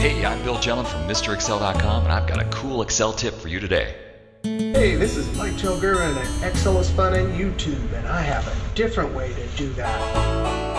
Hey, I'm Bill Jelen from MrExcel.com, and I've got a cool Excel tip for you today. Hey, this is Mike Girvin and Excel is Fun on YouTube, and I have a different way to do that.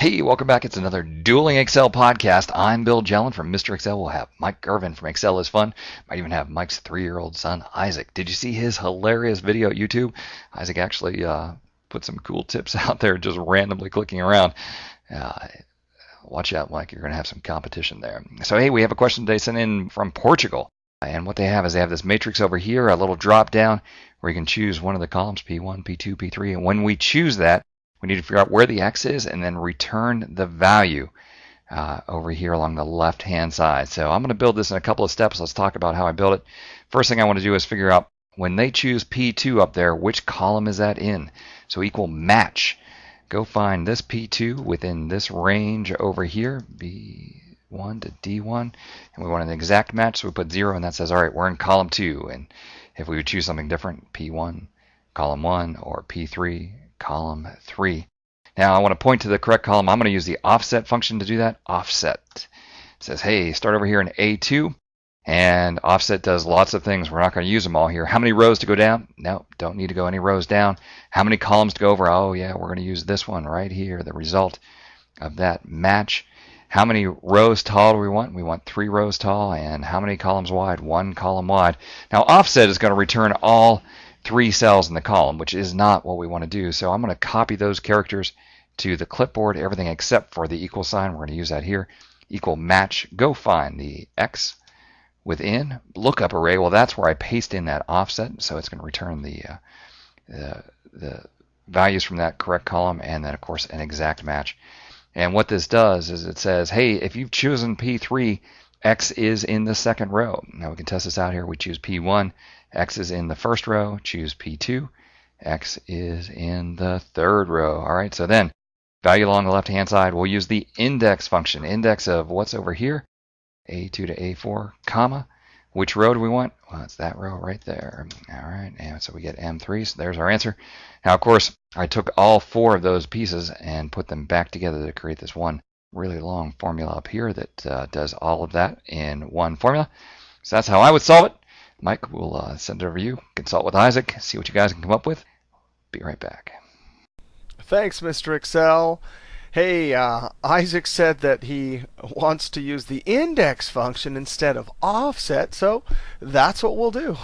Hey, welcome back. It's another Dueling Excel podcast. I'm Bill Jelen from Mr. Excel. We'll have Mike Girvin from Excel is Fun. Might even have Mike's three-year-old son, Isaac. Did you see his hilarious video at YouTube? Isaac actually uh, put some cool tips out there, just randomly clicking around. Uh, watch out, Mike. You're going to have some competition there. So, hey, we have a question today sent in from Portugal. And what they have is they have this matrix over here, a little drop down where you can choose one of the columns, P1, P2, P3. And when we choose that, we need to figure out where the x is and then return the value uh, over here along the left hand side. So I'm going to build this in a couple of steps. Let's talk about how I build it. First thing I want to do is figure out when they choose P2 up there, which column is that in? So equal match. Go find this P2 within this range over here, B1 to D1, and we want an exact match, so we put 0, and that says, all right, we're in column 2. And if we would choose something different, P1, column 1, or P3, column 3. Now I want to point to the correct column. I'm going to use the offset function to do that. Offset. It says, hey, start over here in A2. And offset does lots of things. We're not going to use them all here. How many rows to go down? No, don't need to go any rows down. How many columns to go over? Oh, yeah, we're going to use this one right here, the result of that match. How many rows tall do we want? We want three rows tall. And how many columns wide? One column wide. Now, offset is going to return all three cells in the column, which is not what we want to do. So I'm going to copy those characters to the clipboard, everything except for the equal sign. We're going to use that here. Equal match. Go find the X within lookup array. Well, that's where I paste in that offset. So it's going to return the, uh, the, the values from that correct column and then, of course, an exact match. And what this does is it says, hey, if you've chosen P3, X is in the second row. Now we can test this out here. We choose P1. X is in the first row. Choose P2. X is in the third row. All right, so then value along the left-hand side, we'll use the index function. Index of what's over here, A2 to A4, comma. Which row do we want? Well, it's that row right there. All right, and so we get M3, so there's our answer. Now, of course, I took all four of those pieces and put them back together to create this one really long formula up here that uh, does all of that in one formula. So that's how I would solve it. Mike will uh, send it over to you, consult with Isaac, see what you guys can come up with. Be right back. Thanks, Mr. Excel. Hey, uh, Isaac said that he wants to use the index function instead of offset, so that's what we'll do.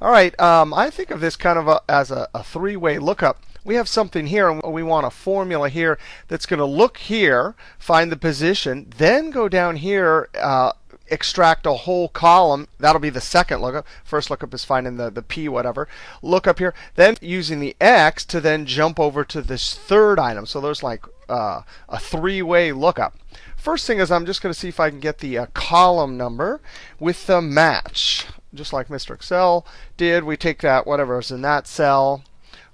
All right, um, I think of this kind of a, as a, a three-way lookup. We have something here, and we want a formula here that's going to look here, find the position, then go down here, uh, extract a whole column. That'll be the second lookup. First lookup is finding the, the P whatever. Look up here. Then using the X to then jump over to this third item. So there's like uh, a three-way lookup. First thing is I'm just going to see if I can get the uh, column number with the match. Just like Mr. Excel did, we take that whatever is in that cell,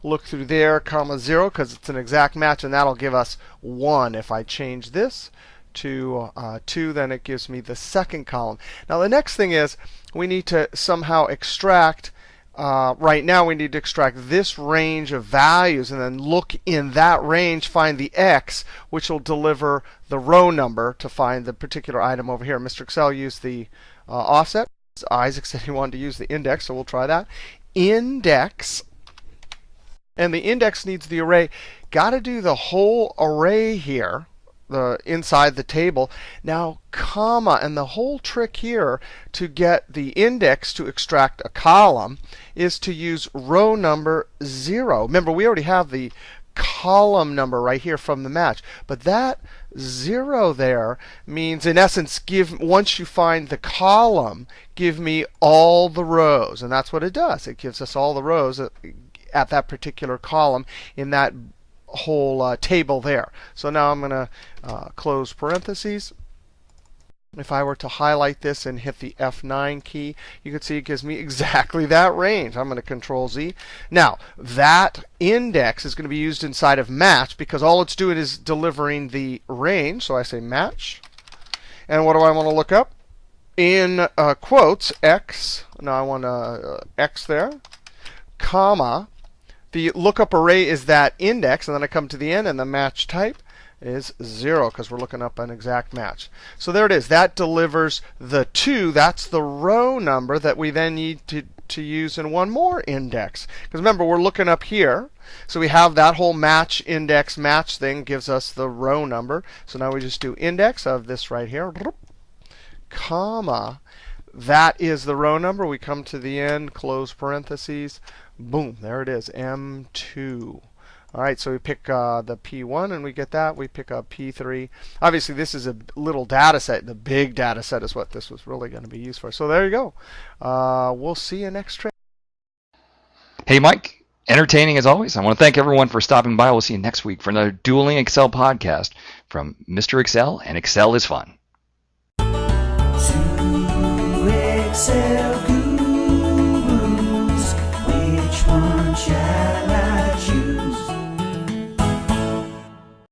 look through there, comma 0, because it's an exact match, and that'll give us 1. If I change this to uh, 2, then it gives me the second column. Now the next thing is we need to somehow extract, uh, right now we need to extract this range of values and then look in that range, find the x, which will deliver the row number to find the particular item over here. Mr. Excel used the uh, offset. Isaac said he wanted to use the index, so we'll try that. Index and the index needs the array. Got to do the whole array here the inside the table. Now, comma, and the whole trick here to get the index to extract a column is to use row number 0. Remember, we already have the column number right here from the match. But that 0 there means, in essence, give once you find the column, give me all the rows. And that's what it does. It gives us all the rows at, at that particular column in that whole uh, table there. So now I'm going to uh, close parentheses. If I were to highlight this and hit the F9 key, you can see it gives me exactly that range. I'm going to Control Z. Now, that index is going to be used inside of match because all it's doing is delivering the range. So I say match. And what do I want to look up? in uh, quotes x. Now I want uh, x there, comma. The lookup array is that index, and then I come to the end, and the match type is 0 because we're looking up an exact match. So there it is. That delivers the 2. That's the row number that we then need to, to use in one more index. Because remember, we're looking up here. So we have that whole match index match thing gives us the row number. So now we just do index of this right here, comma. That is the row number. We come to the end, close parentheses. Boom, there it is, M2. All right, so we pick uh, the P1 and we get that. We pick up P3. Obviously, this is a little data set. The big data set is what this was really going to be used for. So there you go. Uh, we'll see you next trip. Hey, Mike. Entertaining as always. I want to thank everyone for stopping by. We'll see you next week for another Dueling Excel podcast from Mr. Excel and Excel is Fun. Excel.